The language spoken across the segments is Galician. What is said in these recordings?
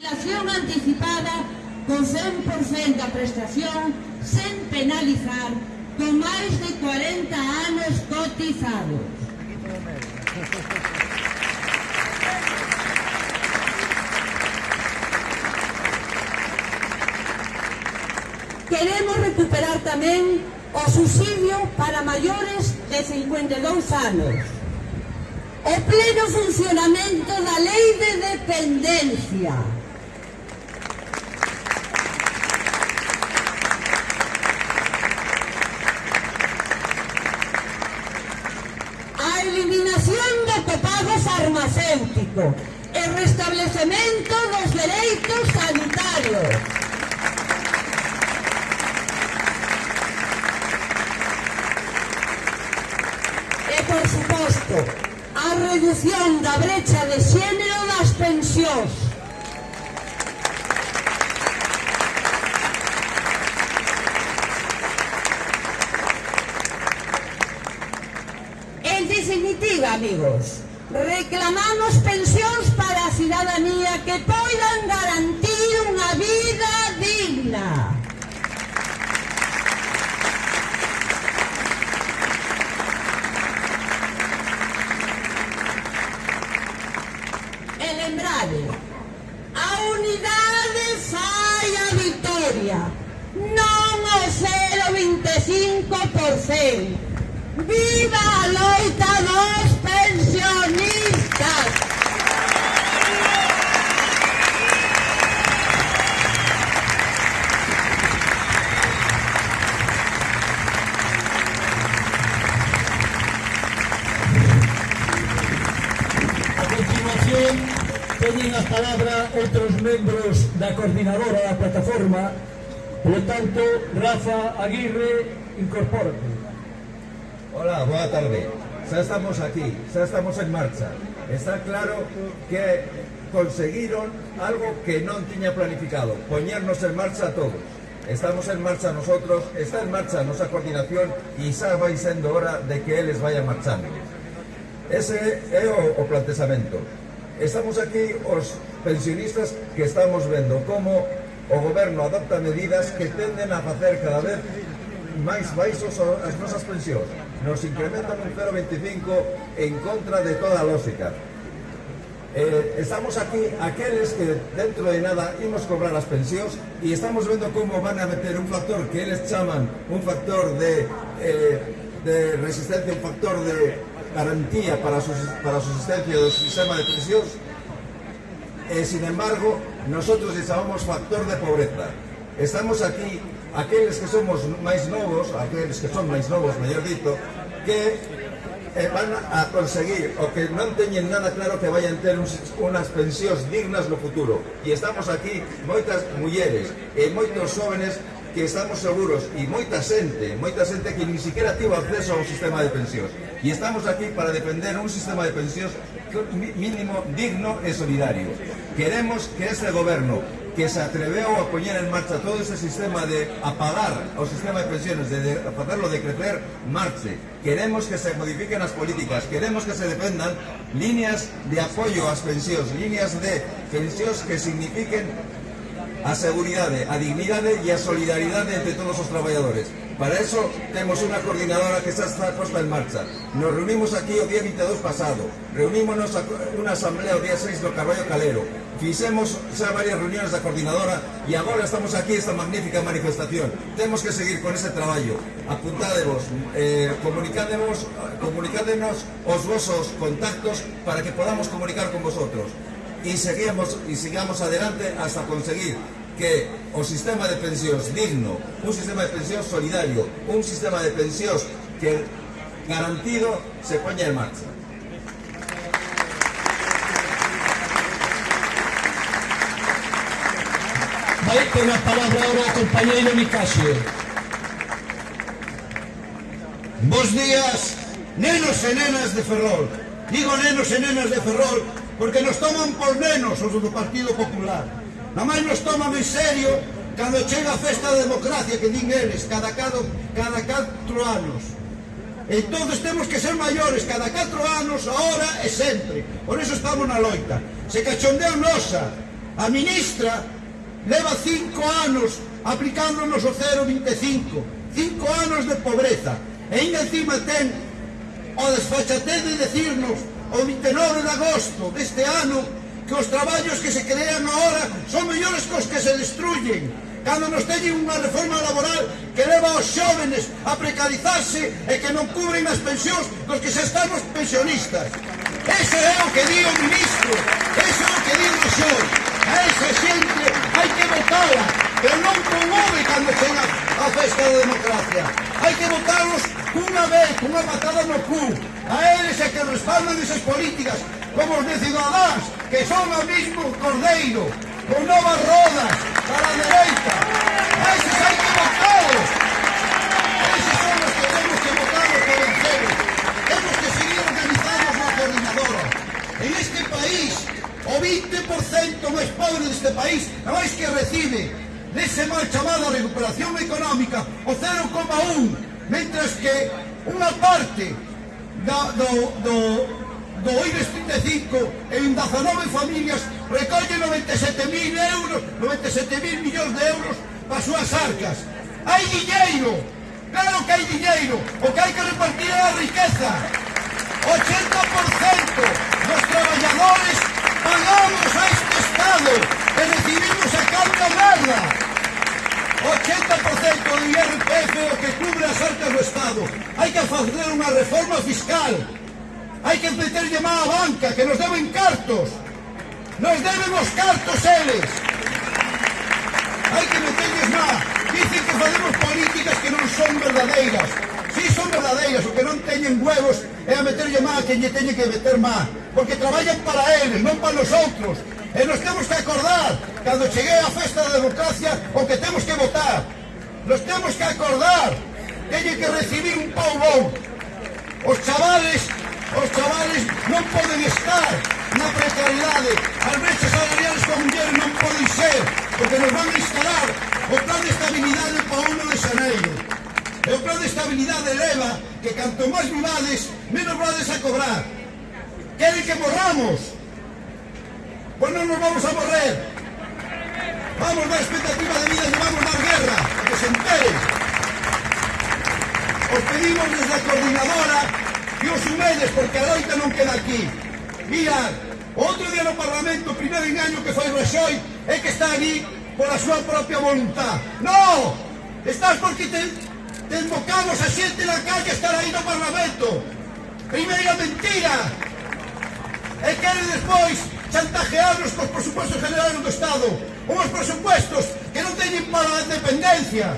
Jubilación anticipada co 100% da prestación sen penalizar con máis de 40 anos cotizados. Queremos recuperar tamén o subsidio para maiores de 52 anos. O pleno funcionamento da lei de dependencia. farmacéutico e restablecemento dos dereitos sanitarios. E, por suposto, a reducción da brecha de xénero das pensións. En definitiva, amigos, reclamamos pensións para a cidadanía que poidan garantir unha vida digna. E lembrade, a unidade fai a victoria, non o 0,25%. Viva a loita dos pensionistas. A continuación, teñen a palabra outros membros da coordinadora da plataforma, Por tanto, Rafa Aguirre, incorpórate. Hola, boa tarde xa estamos aquí, xa estamos en marcha. Está claro que conseguiron algo que non tiña planificado, poñernos en marcha todos. Estamos en marcha nosotros, está en marcha a nosa coordinación e xa vai sendo hora de que eles vayan marchando. Ese é o, o plantexamento. Estamos aquí os pensionistas que estamos vendo como o goberno adopta medidas que tenden a facer cada vez máis baixos as nosas pensións Nos incrementan un 0,25 en contra de toda lógica. Eh, estamos aquí aqueles que dentro de nada imos cobrar as pensións e estamos vendo como van a meter un factor que eles chaman un factor de, eh, de resistencia, un factor de garantía para a, sus- para a subsistencia do sistema de pensións e, sin embargo, nosotros les chamamos factor de pobreza. Estamos aquí, aqueles que somos máis novos, aqueles que son máis novos, mellor dito, que eh, van a conseguir o que non teñen nada claro que vayan ter uns, unas pensións dignas no futuro. E estamos aquí moitas mulleres e moitos jóvenes que estamos seguros e moita xente, moita xente que ni siquiera tivo acceso ao sistema de pensións. E estamos aquí para defender un sistema de pensións mínimo digno e solidario. Queremos que este goberno que se atreveu a poñer en marcha todo ese sistema de apagar o sistema de pensiones, de, de facerlo decrecer, marche. Queremos que se modifiquen as políticas, queremos que se defendan líneas de apoio ás pensións, líneas de pensións que signifiquen a seguridade, a dignidade e a solidaridade entre todos os traballadores. Para eso temos unha coordinadora que está posta en marcha. Nos reunimos aquí o día 22 pasado, reunímonos a unha asamblea o día 6 do Carballo Calero, fixemos xa varias reuniones da coordinadora e agora estamos aquí esta magnífica manifestación. Temos que seguir con ese traballo. Apuntádevos, eh, comunicádenos os vosos contactos para que podamos comunicar con vosotros y seguimos y sigamos adelante hasta conseguir que o sistema de pensións digno, un sistema de pensións solidario, un sistema de pensións que garantido se poña en marcha. Vai ter a palabra agora o compañeiro Nicasio. Bos días, nenos e nenas de Ferrol. Digo nenos e nenas de Ferrol porque nos toman por nenos os do Partido Popular. Na máis nos toman en serio cando chega a festa da democracia que din eles cada, cada, cada 4 anos. Entonces temos que ser maiores cada 4 anos, ahora e sempre. Por eso estamos na loita. Se cachondeu nosa, a ministra leva 5 anos aplicándonos o 0,25. 5 anos de pobreza. E ainda encima ten o desfachatez de decirnos o 29 de agosto deste ano que os traballos que se crean agora son mellores que os que se destruyen cando nos teñen unha reforma laboral que leva aos xóvenes a precarizarse e que non cubren as pensións cos que xa estamos pensionistas. Ese é o que di o ministro, ese é o que di o xor. A esa xente hai que votala, pero non promove cando chega a festa da democracia. Hai que votalos cunha vez, cunha patada no cu. A eles é que respaldan esas políticas, como os de Ciudadanos, que son o mismo Cordeiro, con novas rodas para a dereita. A eses hai que votalos. Eses son os que temos que votar os que. Temos que seguir organizados na coordinadora. En este país, o 20% máis pobre deste país a máis que recibe nese mal chamado recuperación económica o 0,1 mentras que unha parte do, do, do, do IBEX 35 en 19 familias recolle 97.000 euros, 97.000 millóns de euros para as súas arcas. Hai diñeiro, claro que hai diñeiro, o que hai que repartir é a riqueza. 80% dos traballadores pagamos a este Estado e recibimos a carga merda. 80% do IRPF o que cubre as arcas do Estado. Hai que facer unha reforma fiscal hai que meterlle má a banca, que nos deben cartos. Nos deben os cartos eles. Hai que meterlles má. Dicen que facemos políticas que non son verdadeiras. Si son verdadeiras, o que non teñen huevos é a meterlle má a que lle teñe que meter má. Porque traballan para eles, non para os outros. E eh, nos temos que acordar, cando chegue a festa da democracia, o que temos que votar. Nos temos que acordar, teñen que recibir un pau bon. Os chavales Os chavales non poden estar na precariedade. As brechas salariales con mulleres non poden ser, porque nos van a instalar o plan de estabilidade para 1 de xaneiro. E o plan de estabilidade eleva que canto máis vivades, menos vades a cobrar. Queren que morramos? Pois non nos vamos a morrer. Vamos dar expectativa de vida, e vamos dar guerra, que se enteren. Os pedimos desde a coordinadora Imos sin porque a loita non queda aquí. Mirad, outro día no Parlamento, primeiro engaño que foi Raxoi é que está ali a súa propia voluntad. No! Estás porque te, te invocamos a xente na calle estar aí no Parlamento. Primeira mentira. E queren despois chantajearnos cos presupuestos generales do Estado. Unhos presupuestos que non teñen para a dependencia,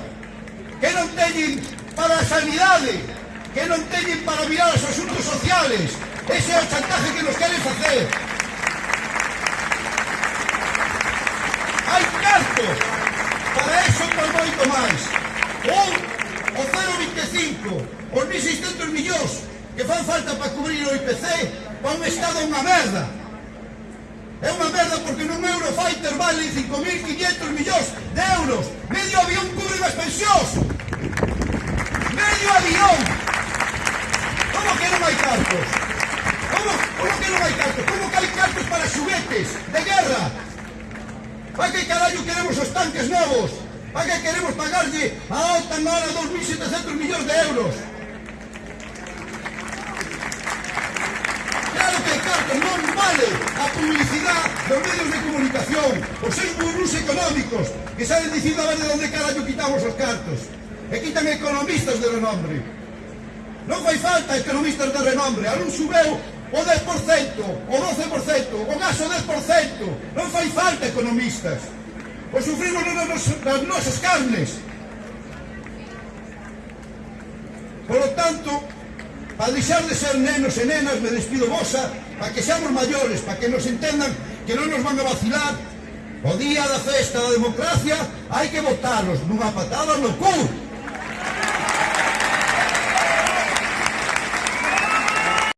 que non teñen para a sanidade, que non teñen para mirar os asuntos sociales. Ese é o chantaje que nos queren facer. Hai carto para eso por moito máis. Ou o 0,25, os 1.600 millóns que fan falta para cubrir o IPC para un Estado unha merda. É unha merda porque nun Eurofighter vale 5.500 millóns de euros. Medio avión cubre as pensións. Medio avión que non hai cartos? Como, como que non hai cartos? Como que hai cartos para xuguetes de guerra? Para que carallo queremos os tanques novos? Para que queremos pagarlle a alta mala 2.700 millóns de euros? Claro que hai cartos, non vale a publicidade dos medios de comunicación, os seis burús económicos que saben dicindo a ver de onde carallo quitamos os cartos. E quitan economistas de renombre. Non fai falta economistas de renombre, algún subeu o 10%, o 12%, o gas o 10%. Non fai falta economistas. O sufrimos nas nosas carnes. Por lo tanto, para deixar de ser nenos e nenas, me despido vosa, para que seamos maiores, para que nos entendan que non nos van a vacilar, o día da festa da democracia hai que votarnos nunha patada no cu.